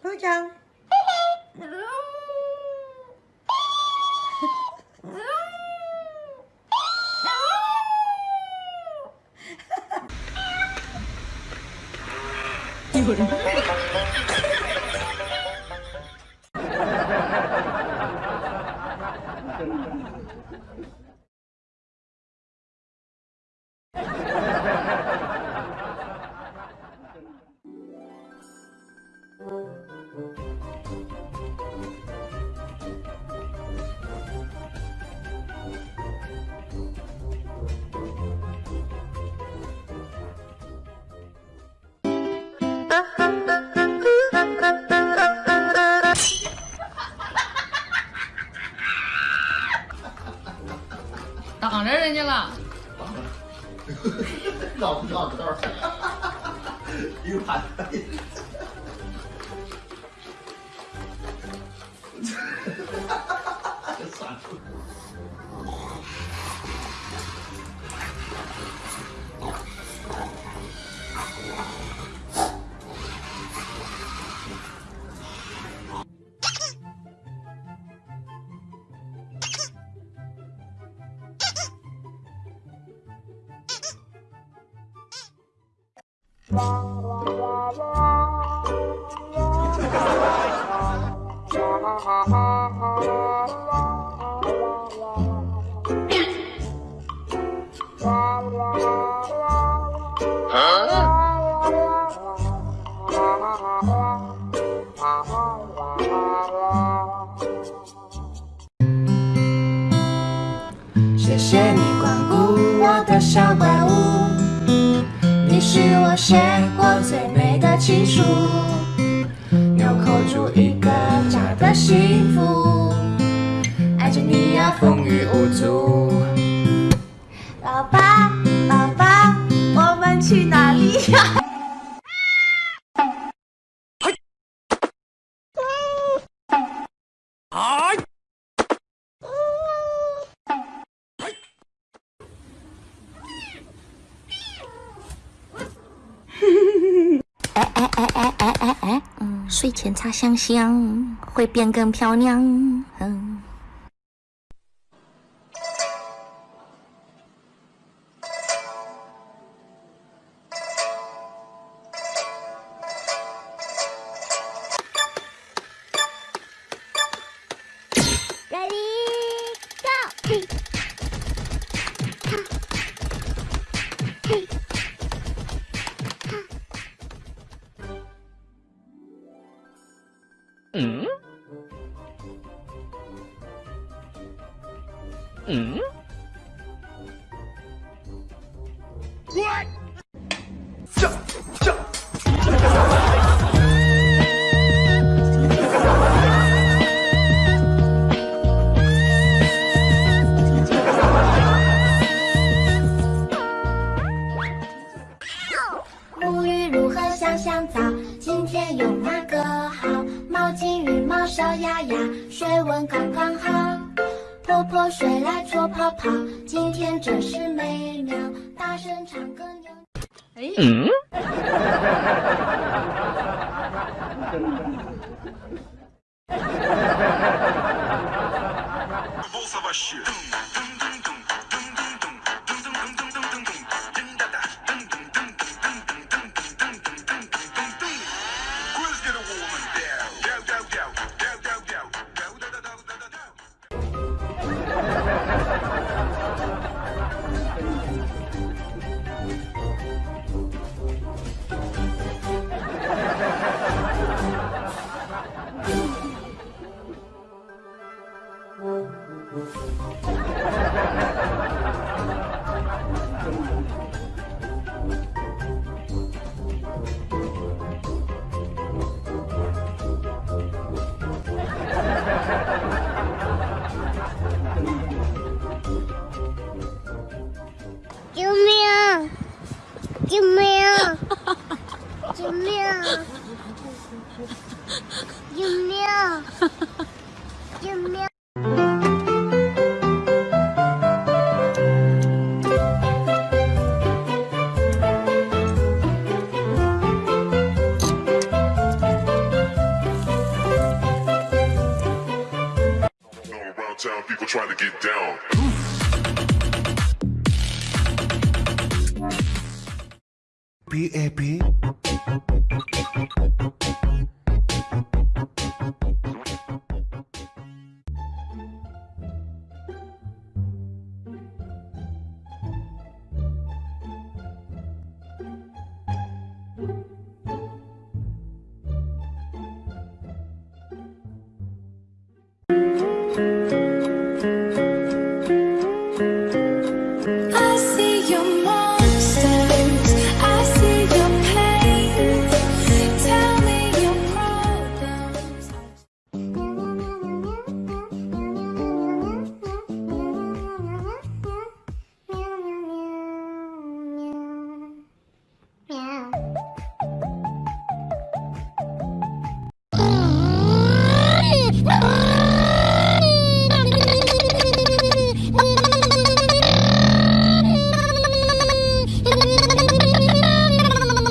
不讲。有人。着人家了，绕不绕道？一个盘。谢谢你光顾我的小怪物。是我写过最美的情书，纽扣住一个家的幸福，爱着你呀风雨无阻。睡前擦香香会变更漂亮，嗯。嗯？What？叫叫！沐浴如何香香皂？今天用哪个好？毛巾、羽毛、小鸭鸭，水温刚刚好。泼泼水来搓泡泡，今天真是美妙。大声唱歌牛。哎，嗯？救命！救命！救命！救命！救命！Town, people trying to get down. happy.